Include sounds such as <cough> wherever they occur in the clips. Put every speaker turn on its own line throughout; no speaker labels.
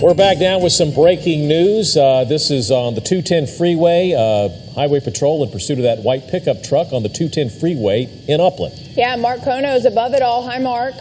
We're back now with some breaking news. Uh, this is on the 210 freeway. Uh, Highway Patrol in pursuit of that white pickup truck on the 210 freeway in Upland.
Yeah, Mark Kono is above it all. Hi, Mark.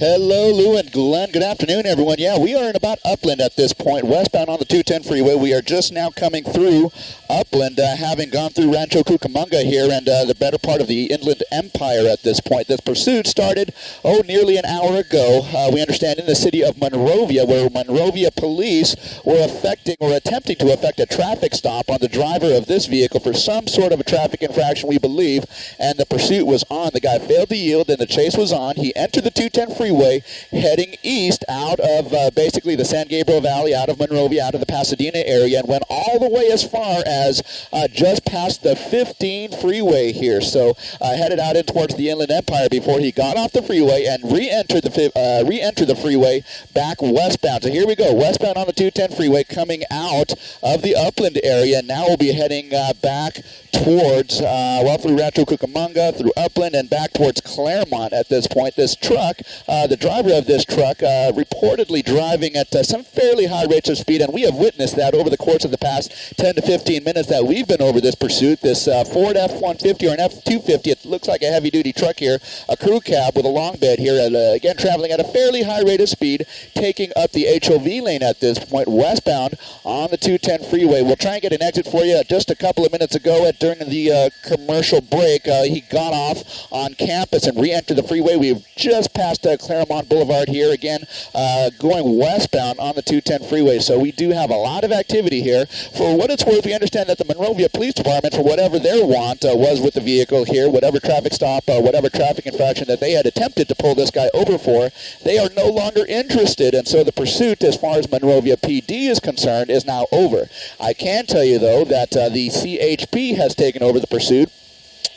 Hello, Lou and Glenn. Good afternoon, everyone. Yeah, we are in about Upland at this point, westbound on the 210 freeway. We are just now coming through Upland, uh, having gone through Rancho Cucamonga here and uh, the better part of the Inland Empire at this point. This pursuit started, oh, nearly an hour ago. Uh, we understand in the city of Monrovia, where Monrovia police were affecting or attempting to effect a traffic stop on the driver of this vehicle for some sort of a traffic infraction, we believe, and the pursuit was on. The guy failed to yield, and the chase was on. He entered the 210 freeway Freeway heading east out of uh, basically the San Gabriel Valley, out of Monrovia, out of the Pasadena area, and went all the way as far as uh, just past the 15 freeway here. So uh, headed out in towards the Inland Empire before he got off the freeway and re-entered the uh, re-entered the freeway back westbound. So here we go, westbound on the 210 freeway, coming out of the Upland area. Now we'll be heading uh, back towards uh, well through Rancho Cucamonga, through Upland, and back towards Claremont. At this point, this truck uh, the driver of this truck uh, reportedly driving at uh, some fairly high rates of speed, and we have witnessed that over the course of the past 10 to 15 minutes that we've been over this pursuit. This uh, Ford F-150 or an F-250, it looks like a heavy-duty truck here, a crew cab with a long bed here, and, uh, again traveling at a fairly high rate of speed, taking up the HOV lane at this point, westbound on the 210 freeway. We'll try and get an exit for you. Just a couple of minutes ago, at, during the commercial break, he got off on campus and re-entered the freeway. We've just passed uh, Claremont Boulevard here again, uh, going westbound on the 210 freeway. So we do have a lot of activity here. For what it's worth, we understand that the Monrovia Police Department, for whatever their want uh, was with the vehicle here, whatever traffic stop, uh, whatever traffic infraction that they had attempted to pull this guy over for, they are no longer interested. And so the pursuit, as far as Monrovia PD is concerned, is now over. I can tell you, though, that uh, the CHP has taken over the pursuit.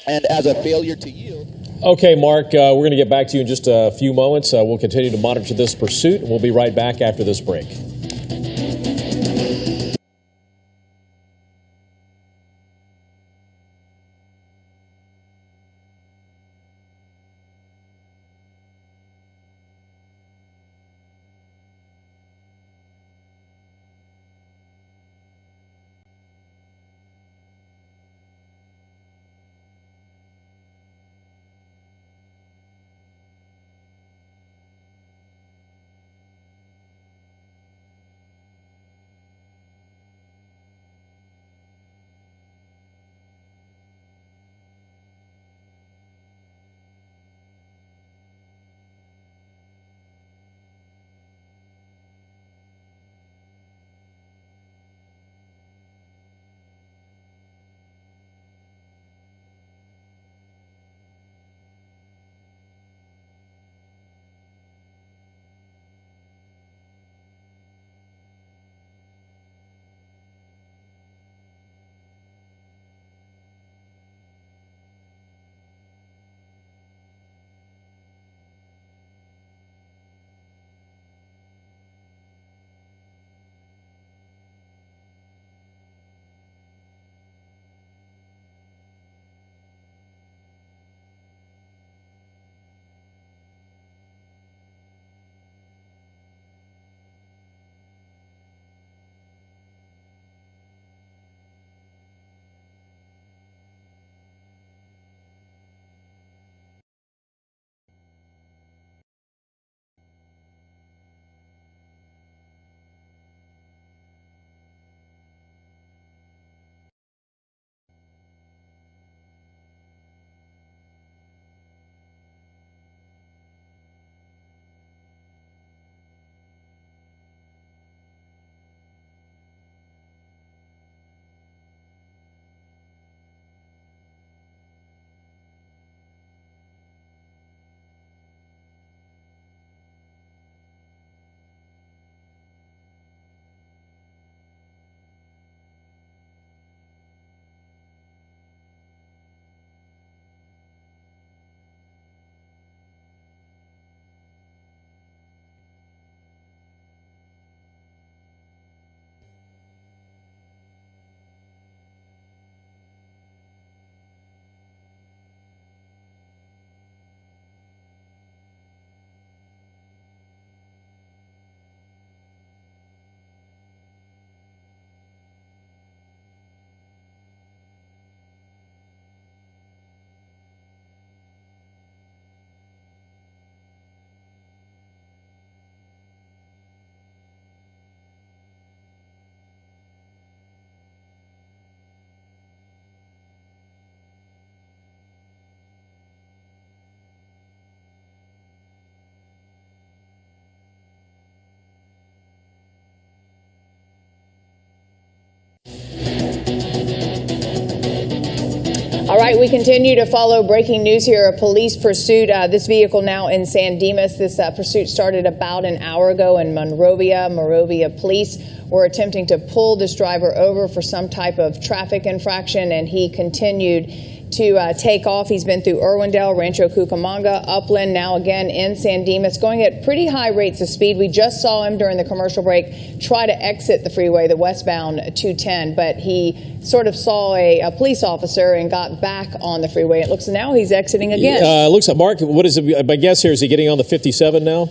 And as a failure to yield,
Okay, Mark, uh, we're going to get back to you in just a few moments. Uh, we'll continue to monitor this pursuit, and we'll be right back after this break.
Right, we continue to follow breaking news here. A police pursuit. Uh, this vehicle now in San Dimas. This uh, pursuit started about an hour ago in Monrovia. Monrovia police were attempting to pull this driver over for some type of traffic infraction, and he continued to uh, take off. He's been through Irwindale, Rancho Cucamonga, Upland, now again in San Dimas, going at pretty high rates of speed. We just saw him during the commercial break try to exit the freeway, the westbound 210, but he sort of saw a, a police officer and got back on the freeway. It looks now he's exiting again.
Uh, looks like Mark. What is it? My guess here is he getting on the 57 now?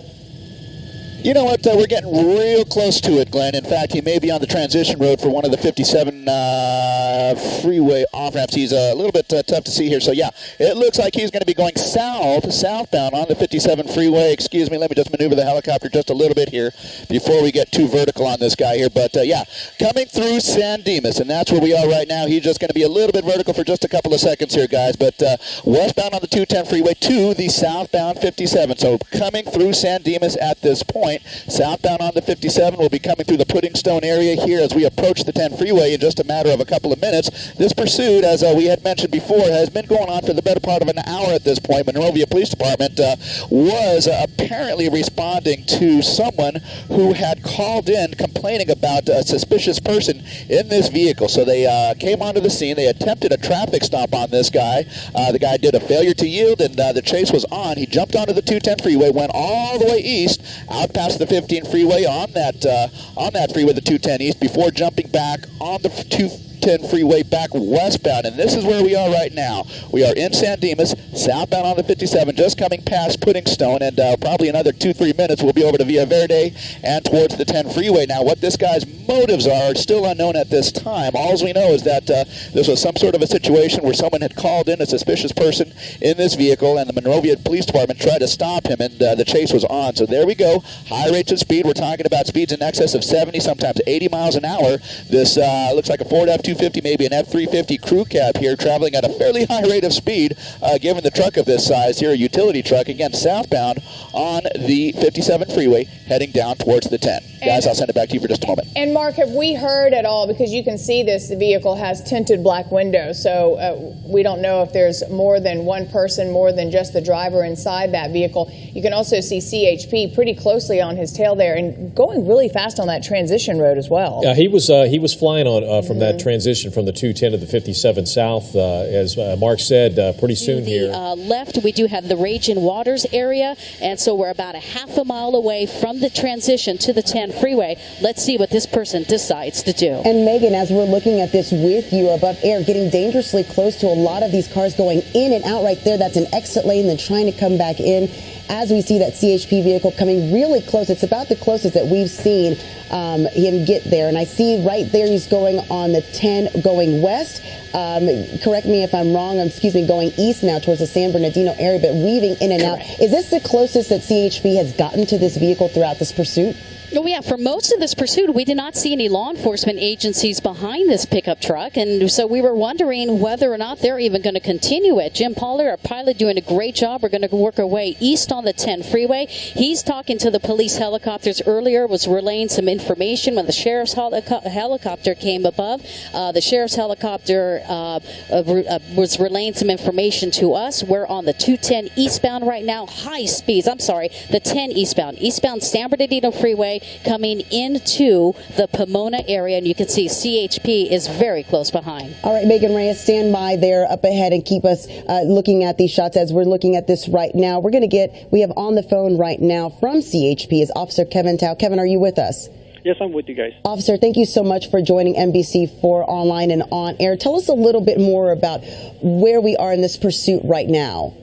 You know what? Uh, we're getting real close to it, Glenn. In fact, he may be on the transition road for one of the 57 uh, freeway off ramps. He's a little bit uh, tough to see here. So, yeah, it looks like he's going to be going south, southbound on the 57 freeway. Excuse me, let me just maneuver the helicopter just a little bit here before we get too vertical on this guy here. But, uh, yeah, coming through San Dimas, and that's where we are right now. He's just going to be a little bit vertical for just a couple of seconds here, guys. But uh, westbound on the 210 freeway to the southbound 57. So, coming through San Dimas at this point point. Southbound on the 57 will be coming through the Puddingstone area here as we approach the 10 freeway in just a matter of a couple of minutes. This pursuit, as uh, we had mentioned before, has been going on for the better part of an hour at this point. Monrovia Police Department uh, was uh, apparently responding to someone who had called in complaining about a suspicious person in this vehicle. So they uh, came onto the scene. They attempted a traffic stop on this guy. Uh, the guy did a failure to yield, and uh, the chase was on. He jumped onto the 210 freeway, went all the way east, out the 15 freeway on that uh, on that freeway, the 210 east, before jumping back on the 2 10 freeway back westbound, and this is where we are right now. We are in San Dimas, southbound on the 57, just coming past Puddingstone, and uh, probably another two, three minutes we'll be over to Via Verde and towards the 10 freeway. Now, what this guy's motives are, are still unknown at this time. All we know is that uh, this was some sort of a situation where someone had called in a suspicious person in this vehicle, and the Monrovia Police Department tried to stop him, and uh, the chase was on. So there we go. High rates of speed. We're talking about speeds in excess of 70, sometimes 80 miles an hour. This uh, looks like a Ford F250. 250, maybe an F350 crew cab here, traveling at a fairly high rate of speed, uh, given the truck of this size here, a utility truck, again, southbound on the 57 freeway, heading down towards the 10. And Guys, I'll send it back to you for just a moment.
And Mark, have we heard at all, because you can see this, the vehicle has tinted black windows, so uh, we don't know if there's more than one person, more than just the driver inside that vehicle. You can also see CHP pretty closely on his tail there and going really fast on that transition road as well.
Yeah, he was, uh, he was flying on uh, from mm -hmm. that transition from the 210 to the 57 south. Uh, as uh, Mark said, uh, pretty soon
the,
here.
left, we do have the Raging Waters area, and so we're about a half a mile away from the transition to the 10 freeway. Let's see what this person decides to do.
And Megan, as we're looking at this with you above air, getting dangerously close to a lot of these cars going in and out right there. That's an exit lane, then trying to come back in. As we see that CHP vehicle coming really close, it's about the closest that we've seen um, him get there. And I see right there he's going on the 10 going west. Um, correct me if I'm wrong. Excuse me, going east now towards the San Bernardino area, but weaving in and out. Is this the closest that CHP has gotten to this vehicle throughout this pursuit?
Oh, yeah. For most of this pursuit, we did not see any law enforcement agencies behind this pickup truck. And so we were wondering whether or not they're even going to continue it. Jim Pollard, our pilot, doing a great job. We're going to work our way east on the 10 freeway. He's talking to the police helicopters earlier, was relaying some information when the sheriff's helico- helicopter came above. Uh, the sheriff's helicopter uh, uh, was relaying some information to us. We're on the 210 eastbound right now, high speeds. I'm sorry, the 10 eastbound. Eastbound San Bernardino Freeway coming into the Pomona area, and you can see CHP is very close behind.
All right, Megan Reyes, stand by there up ahead and keep us uh, looking at these shots as we're looking at this right now. We're going to get, we have on the phone right now from CHP is Officer Kevin Tao. Kevin, are you with us?
Yes, I'm with you guys.
Officer, thank you so much for joining NBC4 online and on air. Tell us a little bit more about where we are in this pursuit right now.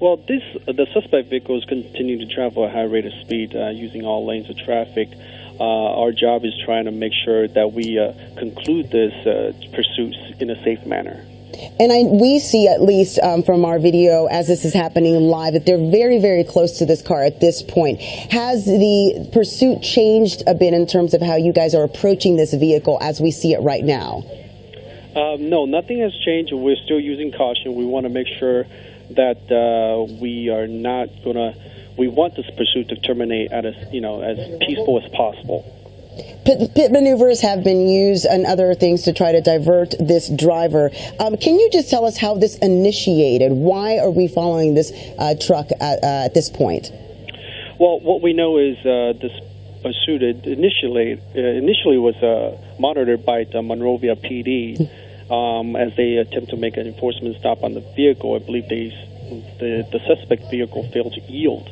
Well, this the suspect vehicles continue to travel at a high rate of speed uh, using all lanes of traffic. Uh, our job is trying to make sure that we uh, conclude this uh, pursuit in a safe manner.
And I, we see, at least um, from our video, as this is happening live, that they're very, very close to this car at this point. Has the pursuit changed a bit in terms of how you guys are approaching this vehicle as we see it right now?
Um, no, nothing has changed. We're still using caution. We want to make sure that uh, we are not going to. We want this pursuit to terminate at as you know as peaceful as possible.
Pit, pit maneuvers have been used and other things to try to divert this driver. Um, can you just tell us how this initiated? Why are we following this uh, truck at, uh, at this point?
Well, what we know is uh, this pursuit initially uh, initially was uh, monitored by the Monrovia PD um, as they attempt to make an enforcement stop on the vehicle. I believe they, the the suspect vehicle failed to yield,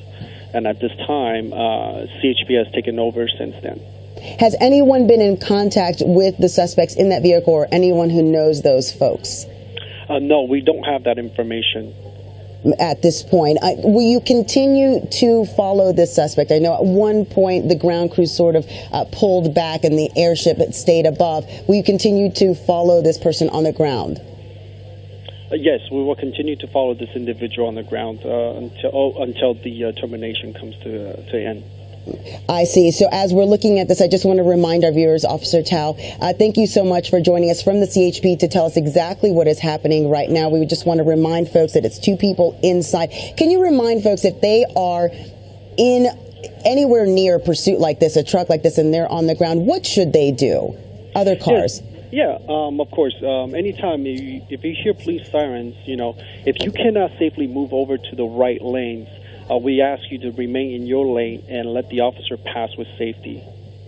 and at this time, uh, CHP has taken over since then.
Has anyone been in contact with the suspects in that vehicle or anyone who knows those folks?
Uh, no, we don't have that information
at this point. Will you continue to follow this suspect? I know at one point the ground crew sort of uh, pulled back and the airship stayed above. Will you continue to follow this person on the ground?
Uh, yes, we will continue to follow this individual on the ground uh, until oh, until the uh, termination comes to to end.
I see. So as we're looking at this, I just want to remind our viewers, Officer Tao, uh, thank you so much for joining us from the CHP to tell us exactly what is happening right now. We just want to remind folks that it's two people inside. Can you remind folks if they are in anywhere near a pursuit like this, a truck like this, and they're on the ground, what should they do? Other cars.
Yeah, um, of course. Um, anytime you, if you hear police sirens, you know, if you cannot safely move over to the right lanes, uh, we ask you to remain in your lane and let the officer pass with safety.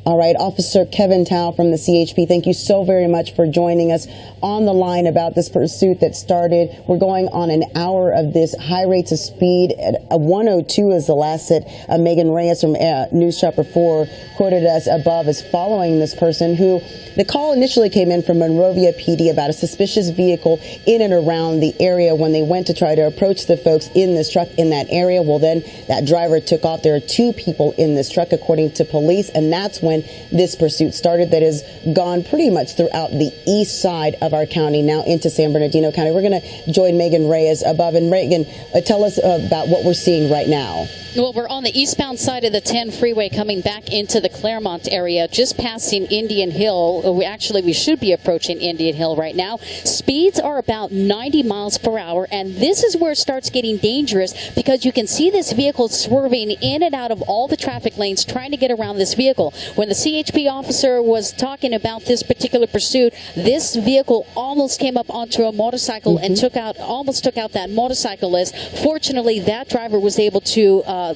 All right, Officer Kevin Tao from the CHP, thank you so very much for joining us on the line about this pursuit that started. We're going on an hour of this high rates of speed. At 102 is the last that uh, Megan Reyes from uh, News Chopper 4 quoted us above as following this person who the call initially came in from Monrovia PD about a suspicious vehicle in and around the area when they went to try to approach the folks in this truck in that area. Well, then that driver took off. There are two people in this truck, according to police, and that's when this pursuit started that has gone pretty much throughout the east side of our county, now into San Bernardino County. We're going to join Megan Reyes above. And Megan, uh, tell us about what we're seeing right now.
Well, we're on the eastbound side of the 10 freeway coming back into the Claremont area, just passing Indian Hill. We actually, we should be approaching Indian Hill right now. Speeds are about 90 miles per hour, and this is where it starts getting dangerous because you can see this vehicle swerving in and out of all the traffic lanes trying to get around this vehicle. When the CHP officer was talking about this particular pursuit, this vehicle almost came up onto a motorcycle mm -hmm. and mm-hmm. took out, almost took out that motorcyclist. Fortunately, that driver was able to uh, uh,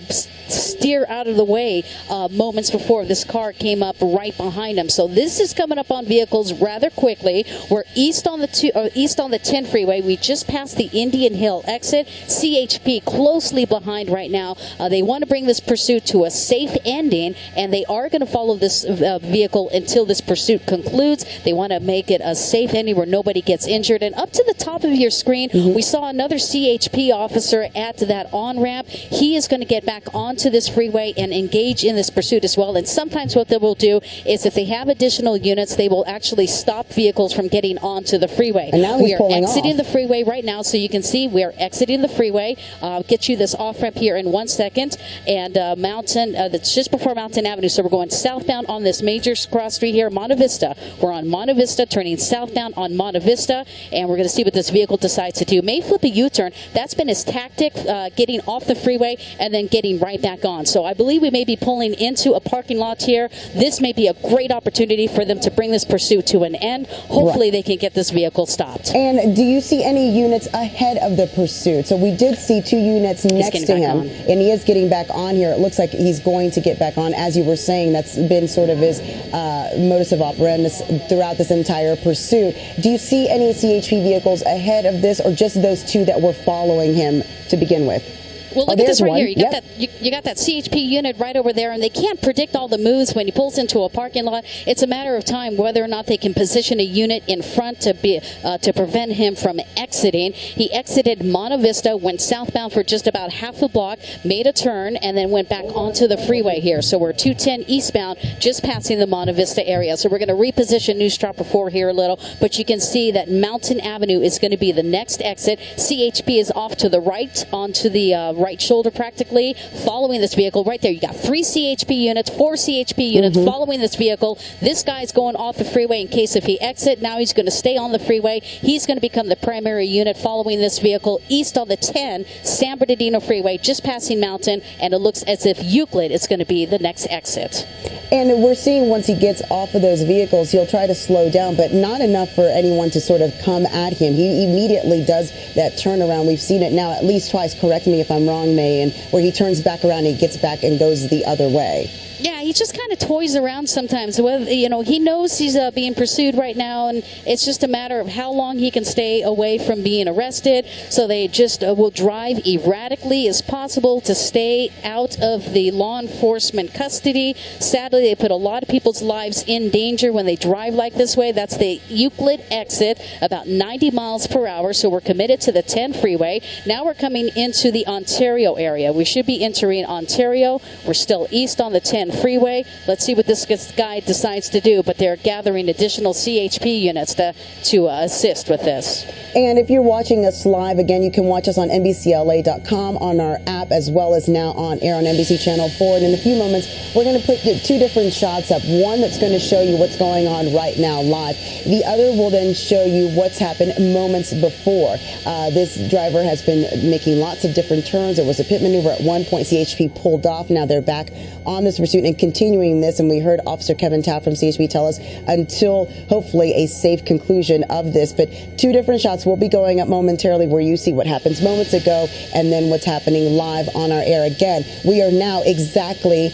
steer out of the way uh, moments before this car came up right behind him. So this is coming up on vehicles rather quickly. We're east on the two, uh, east on the 10 freeway. We just passed the Indian Hill exit. CHP closely behind right now. Uh, they want to bring this pursuit to a safe ending, and they are going to follow this uh, vehicle until this pursuit concludes. They want to make it a safe ending where nobody gets injured. And up to the top of your screen, mm -hmm. we saw another CHP officer at that on ramp. He is going to get back onto this freeway and engage in this pursuit as well. And sometimes what they will do is if they have additional units, they will actually stop vehicles from getting onto the freeway.
And now
we are exiting
off.
the freeway right now, so you can see we are exiting the freeway. Uh, I'll get you this off ramp here in one second. And uh, Mountain, uh, that's just before Mountain Avenue. So we're going southbound on this major cross street here, Monte Vista. We're on Monte Vista, turning southbound on Monte Vista, and we're going to see what this vehicle decides to do. May flip a U-turn. That's been his tactic, uh, getting off the freeway and then getting right back on. So I believe we may be pulling into a parking lot here. This may be a great opportunity for them to bring this pursuit to an end. Hopefully right. they can get this vehicle stopped.
And do you see any units ahead of the pursuit? So we did see two units next to him, and he is getting back on here. It looks like he's going to get back on. As you were saying, that's been sort of his uh, modus of operandus throughout this entire pursuit. Do you see any CHP vehicles ahead of this, or just those two that were following him to begin with?
Well, look
oh,
at this right
one.
here. You got
yep.
that. You, you, got that CHP unit right over there, and they can't predict all the moves when he pulls into a parking lot. It's a matter of time whether or not they can position a unit in front to be uh, to prevent him from exiting. He exited Monte Vista, went southbound for just about half a block, made a turn, and then went back onto the freeway here. So we're 210 eastbound, just passing the Monte Vista area. So we're going to reposition News Chopper 4 here a little, but you can see that Mountain Avenue is going to be the next exit. CHP is off to the right onto the uh, right shoulder practically following this vehicle right there. You got three CHP units, four CHP units mm-hmm. following this vehicle. This guy's going off the freeway in case if he exit. Now he's going to stay on the freeway. He's going to become the primary unit following this vehicle east on the 10 San Bernardino Freeway, just passing Mountain, and it looks as if Euclid is going to be the next exit.
And we're seeing once he gets off of those vehicles, he'll try to slow down, but not enough for anyone to sort of come at him. He immediately does that turnaround. We've seen it now at least twice. Correct me if I'm wrong, May, and where he turns back around and gets back and goes the other way.
Yeah, he just kind of toys around sometimes. Whether you know, he knows he's uh, being pursued right now, and it's just a matter of how long he can stay away from being arrested. So they just uh, will drive erratically as possible to stay out of the law enforcement custody. Sadly, they put a lot of people's lives in danger when they drive like this way. That's the Euclid exit, about 90 miles per hour. So we're committed to the 10 freeway. Now we're coming into the Ontario area. We should be entering Ontario. We're still east on the 10 freeway. Let's see what this guy decides to do, but they're gathering additional CHP units to, to uh, assist with this.
And if you're watching us live, again, you can watch us on NBCLA.com, on our app, as well as now on air on NBC Channel 4. And in a few moments, we're going to put two different shots up. One that's going to show you what's going on right now live. The other will then show you what's happened moments before. Uh, this driver has been making lots of different turns. There was a pit maneuver at one point. CHP pulled off. Now they're back on this pursuit and continuing this. And we heard Officer Kevin Taft from CHP tell us until hopefully a safe conclusion of this. But two different shots will be going up momentarily where you see what happens moments ago and then what's happening live on our air again. We are now exactly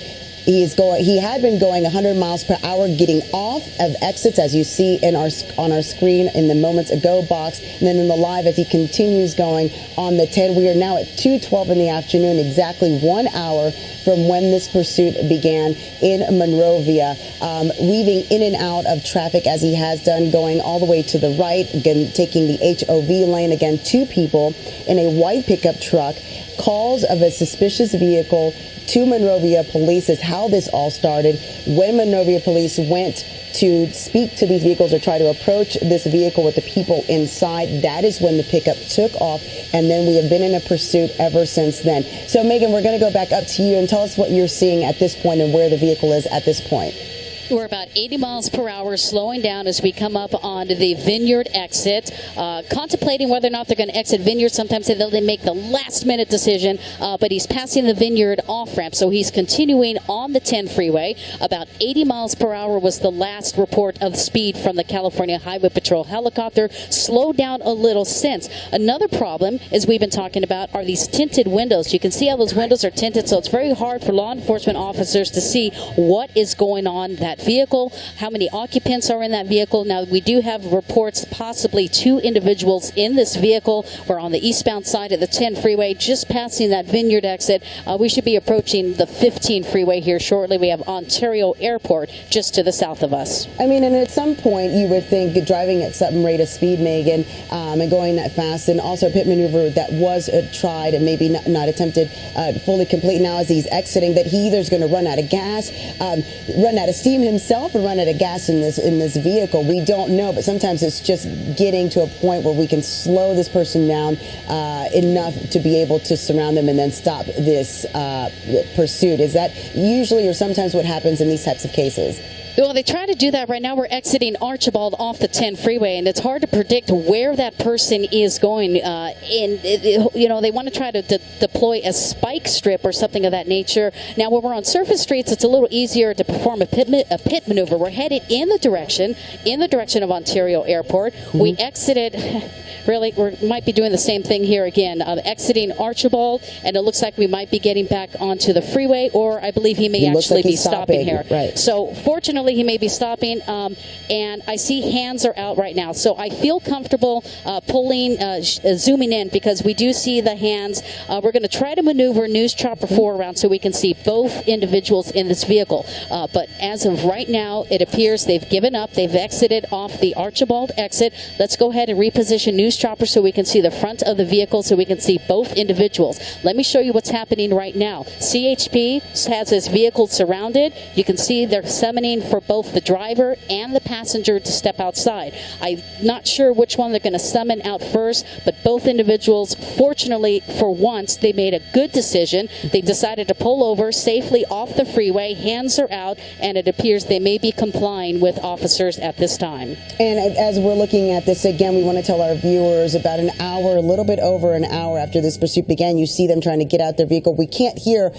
he is going. He had been going 100 miles per hour, getting off of exits, as you see in our on our screen in the moments ago box, and then in the live as he continues going on the 10. We are now at 2:12 in the afternoon, exactly one hour from when this pursuit began in Monrovia, um, weaving in and out of traffic as he has done, going all the way to the right, again taking the HOV lane. Again, two people in a white pickup truck. Calls of a suspicious vehicle to Monrovia police is how this all started. When Monrovia police went to speak to these vehicles or try to approach this vehicle with the people inside, that is when the pickup took off. And then we have been in a pursuit ever since then. So, Megan, we're going to go back up to you and tell us what you're seeing at this point and where the vehicle is at this point.
We're about 80 miles per hour, slowing down as we come up on the Vineyard exit. Uh, contemplating whether or not they're going to exit Vineyard. Sometimes they make the last minute decision, uh, but he's passing the Vineyard off ramp, so he's continuing on the 10 freeway. About 80 miles per hour was the last report of speed from the California Highway Patrol helicopter. Slowed down a little since. Another problem, as we've been talking about, are these tinted windows. You can see how those windows are tinted, so it's very hard for law enforcement officers to see what is going on that vehicle, how many occupants are in that vehicle. Now, we do have reports possibly two individuals in this vehicle. We're on the eastbound side of the 10 freeway, just passing that Vineyard exit. Uh, we should be approaching the 15 freeway here shortly. We have Ontario Airport just to the south of us.
I mean, and at some point, you would think driving at some rate of speed, Megan, um, and going that fast, and also a pit maneuver that was uh, tried and maybe not, not attempted uh, fully complete now as he's exiting, that he either is going to run out of gas, um, run out of steam himself run out of gas in this in this vehicle. We don't know, but sometimes it's just getting to a point where we can slow this person down uh, enough to be able to surround them and then stop this uh, pursuit. Is that usually or sometimes what happens in these types of cases?
Well, they try to do that right now. We're exiting Archibald off the 10 freeway, and it's hard to predict where that person is going. Uh, and, you know, they want to try to de- deploy a spike strip or something of that nature. Now, when we're on surface streets, it's a little easier to perform a pit, a pit maneuver. We're headed in the direction, in the direction of Ontario Airport. Mm-hmm. We exited <laughs> really, we might be doing the same thing here again, uh, exiting Archibald, and it looks like we might be getting back onto the freeway, or I believe he may
He
actually
like
be stopping,
stopping,
here.
right.
So fortunately, he may be stopping, um, and I see hands are out right now. So I feel comfortable uh, pulling, uh, uh, zooming in because we do see the hands. Uh, we're going to try to maneuver News Chopper 4 around so we can see both individuals in this vehicle. Uh, but as of right now, it appears they've given up. They've exited off the Archibald exit. Let's go ahead and reposition News Chopper so we can see the front of the vehicle so we can see both individuals. Let me show you what's happening right now. CHP has this vehicle surrounded. You can see they're summoning for both the driver and the passenger to step outside. I'm not sure which one they're going to summon out first, but both individuals, fortunately for once, they made a good decision. They decided to pull over safely off the freeway, hands are out, and it appears they may be complying with officers at this time.
And as we're looking at this again, we want to tell our viewers about an hour, a little bit over an hour after this pursuit began, you see them trying to get out their vehicle. We can't hear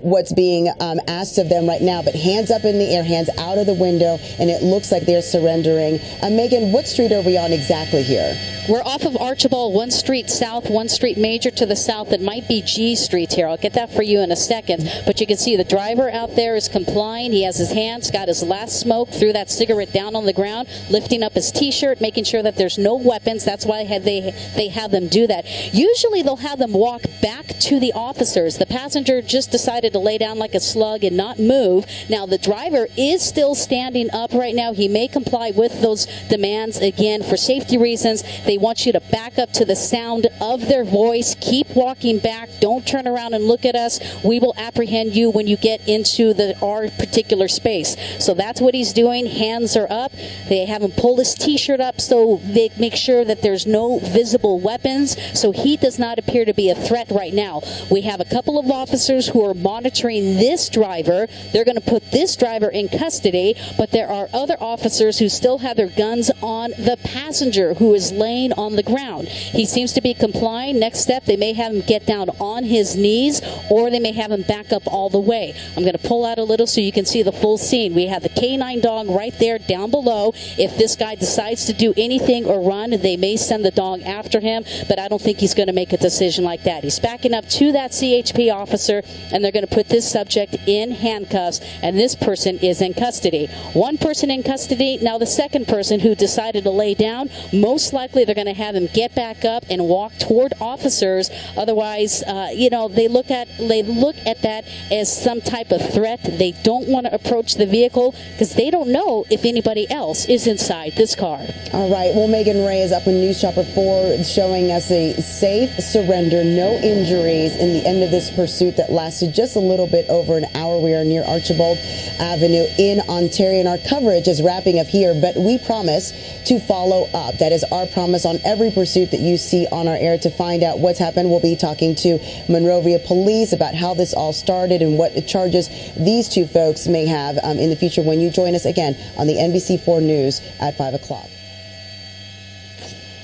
what's being um, asked of them right now. But hands up in the air, hands out of the window, and it looks like they're surrendering. Uh, Megan, what street are we on exactly here?
We're off of Archibald, one street south, one street major to the south. It might be G Street here. I'll get that for you in a second. But you can see the driver out there is complying. He has his hands, got his last smoke, threw that cigarette down on the ground, lifting up his T-shirt, making sure that there's no weapons. That's why they they have them do that. Usually they'll have them walk back to the officers. The passenger just decided to lay down like a slug and not move. Now the driver is still standing up right now. He may comply with those demands again for safety reasons. They want you to back up to the sound of their voice. Keep walking back. Don't turn around and look at us. We will apprehend you when you get into the our particular space. So that's what he's doing. Hands are up. They have him pull his t-shirt up so they make sure that there's no visible weapons. So he does not appear to be a threat right now. We have a couple of officers who are monitoring this driver. They're going to put this driver in custody, but there are other officers who still have their guns on the passenger who is laying laying on the ground. He seems to be complying. Next step, they may have him get down on his knees or they may have him back up all the way. I'm going to pull out a little so you can see the full scene. We have the canine dog right there down below. If this guy decides to do anything or run, they may send the dog after him, but I don't think he's going to make a decision like that. He's backing up to that CHP officer and they're going to put this subject in handcuffs and this person is in custody. One person in custody. Now the second person who decided to lay down, most likely they're going to have him get back up and walk toward officers. Otherwise, uh, you know, they look at they look at that as some type of threat. They don't want to approach the vehicle because they don't know if anybody else is inside this car.
All right. Well, Megan Reyes up in News Chopper 4 showing us a safe surrender, no injuries in the end of this pursuit that lasted just a little bit over an hour. We are near Archibald Avenue in Ontario, and our coverage is wrapping up here, but we promise to follow up. That is our promise on every pursuit that you see on our air. To find out what's happened, we'll be talking to Monrovia Police about how this all started and what charges these two folks may have um, in the future when you join us again on the NBC4 News at 5 o'clock.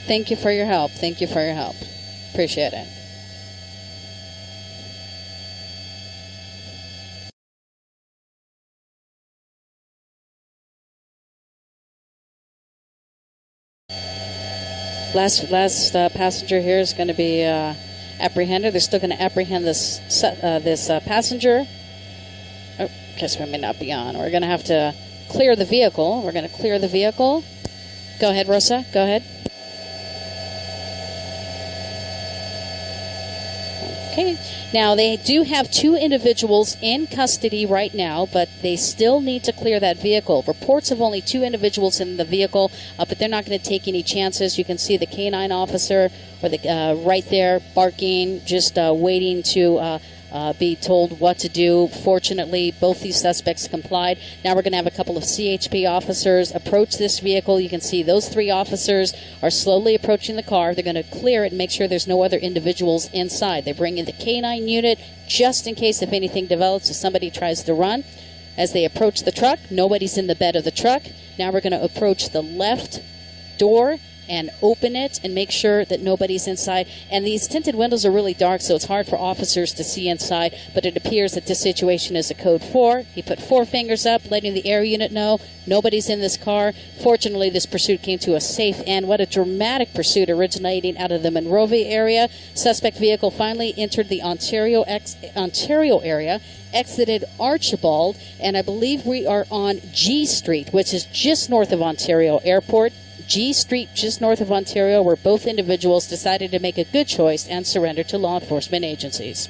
Thank you for your help. Thank you for your help. Appreciate it. Last last uh, passenger here is going to be uh, apprehended. They're still going to apprehend this uh, this uh, passenger. Oh, guess we may not be on. We're going to have to clear the vehicle. We're going to clear the vehicle. Go ahead, Rosa. Go ahead. Okay. Now, they do have two individuals in custody right now, but they still need to clear that vehicle. Reports of only two individuals in the vehicle, uh, but they're not going to take any chances. You can see the canine officer or the, uh, right there barking, just uh, waiting to uh, be told what to do. Fortunately, both these suspects complied. Now we're going to have a couple of CHP officers approach this vehicle. You can see those three officers are slowly approaching the car. They're going to clear it and make sure there's no other individuals inside. They bring in the canine unit just in case if anything develops, if somebody tries to run. As they approach the truck, nobody's in the bed of the truck. Now we're going to approach the left door and open it and make sure that nobody's inside. And these tinted windows are really dark, so it's hard for officers to see inside. But it appears that this situation is a code 4. He put four fingers up, letting the air unit know nobody's in this car. Fortunately, this pursuit came to a safe end. What a dramatic pursuit originating out of the Monrovia area. Suspect vehicle finally entered the Ontario, ex- Ontario area exited Archibald, and I believe we are on G Street, which is just north of Ontario Airport. G Street, just north of Ontario, where both individuals decided to make a good choice and surrender to law enforcement agencies.